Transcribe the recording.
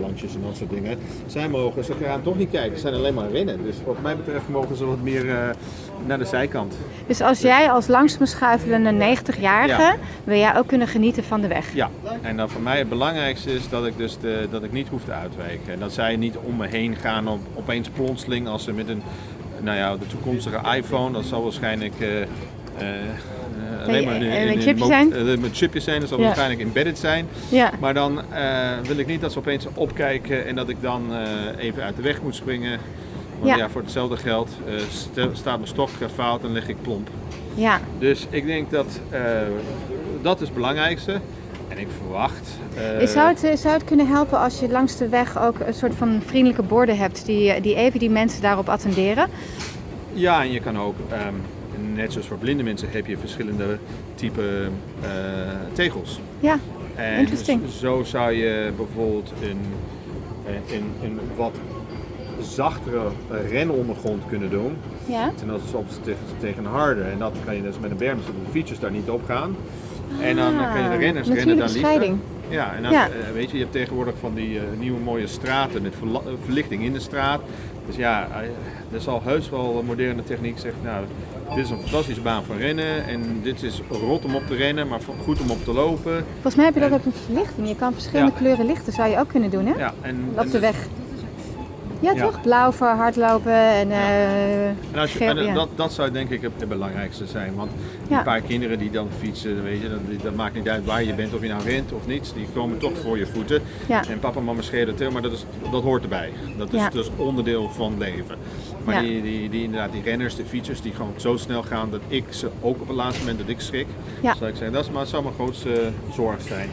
Lansjes en dat soort dingen. Zij mogen, ze gaan toch niet kijken, ze zijn alleen maar rennen. Dus wat mij betreft mogen ze wat meer eh, naar de zijkant. Dus als jij als langzaam schuifelende 90-jarige, Ja. wil jij ook kunnen genieten van de weg? Ja, en dan voor mij het belangrijkste is dat ik dus de, dat ik niet hoef te uitwijken. En dat zij niet om me heen gaan op, opeens plotseling als ze met een, nou ja, de toekomstige iPhone, dat zal waarschijnlijk eh, eh, alleen maar eh, met chipjes zijn? eh, met chipjes zijn, dat zal Ja. waarschijnlijk embedded zijn. Ja. Maar dan eh, wil ik niet dat ze opeens opkijken en dat ik dan eh, even uit de weg moet springen. Want Ja. ja, voor hetzelfde geld eh, stel- staat mijn stok eh, fout en lig ik plomp. ja. Dus ik denk dat eh, dat is het belangrijkste. En ik verwacht. eh, Zou het, eh, zou het kunnen helpen als je langs de weg ook een soort van vriendelijke borden hebt die, die even die mensen daarop attenderen? Ja, en je kan ook, ehm, net zoals voor blinde mensen, heb je verschillende type eh, tegels. Ja, En Interesting. zo zou je bijvoorbeeld een, een, een, wat zachtere renondergrond kunnen doen. ja. Ten opzichte tegen, tegen een harde. En dat kan je dus met een berm, zodat de fietsers daar niet op gaan. En dan eh, kan je de Ah, renners rennen daar liever. Ja, en dan, Ja. eh, weet je, je hebt tegenwoordig van die eh, nieuwe mooie straten met eh, verlichting in de straat. Dus ja, er zal heus wel een moderne techniek zeggen, nou, dit is een fantastische baan voor rennen en dit is rot om op te rennen, maar goed om op te lopen. Volgens mij heb je dat En- ook met verlichting. Je kan verschillende Ja. kleuren lichten, zou je ook kunnen doen hè? Ja, en, Op de weg. Ja, Ja. toch? Blauw voor hardlopen en eh En als je, geel, en ja. dat, dat zou denk ik het, belangrijkste zijn. Want die Ja. paar kinderen die dan fietsen, weet je, dat, dat maakt niet uit waar je bent, of je nou rent of niet. Die komen toch voor je voeten. Ja. En papa en mama scheren het heel, maar dat, is, dat hoort erbij. Dat is Ja. dus onderdeel van leven. Maar Ja. die, die, die, inderdaad, die renners, de fietsers, die gewoon zo snel gaan dat ik ze ook op het laatste moment dat ik schrik. Ja. Zou ik zeggen, dat is, maar, zou mijn grootste zorg zijn.